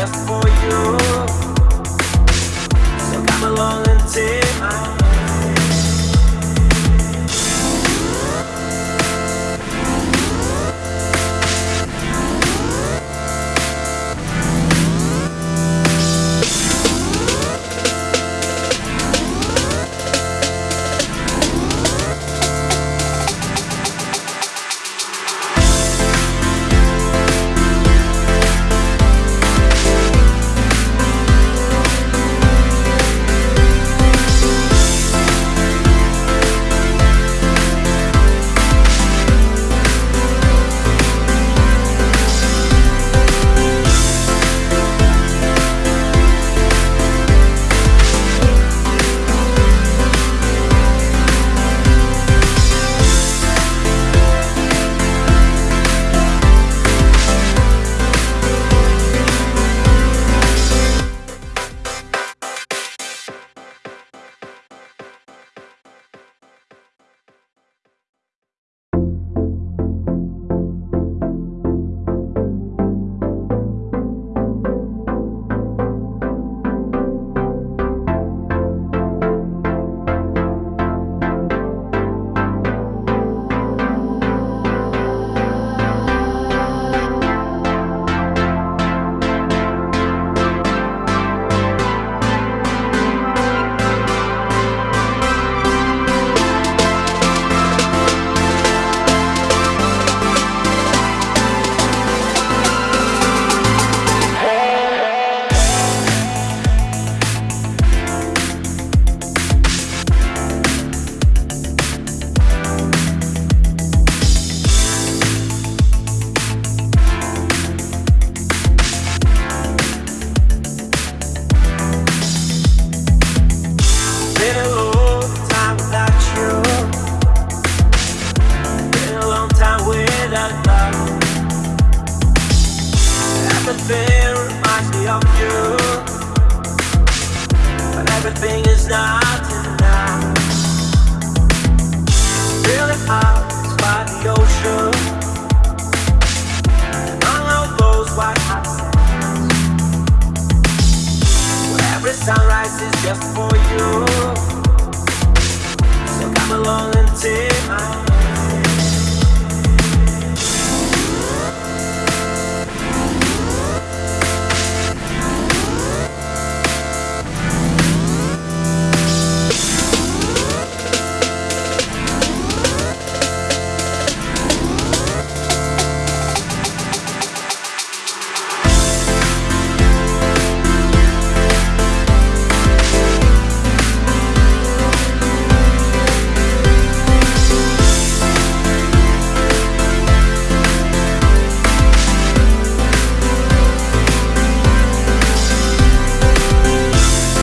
just for you. Everything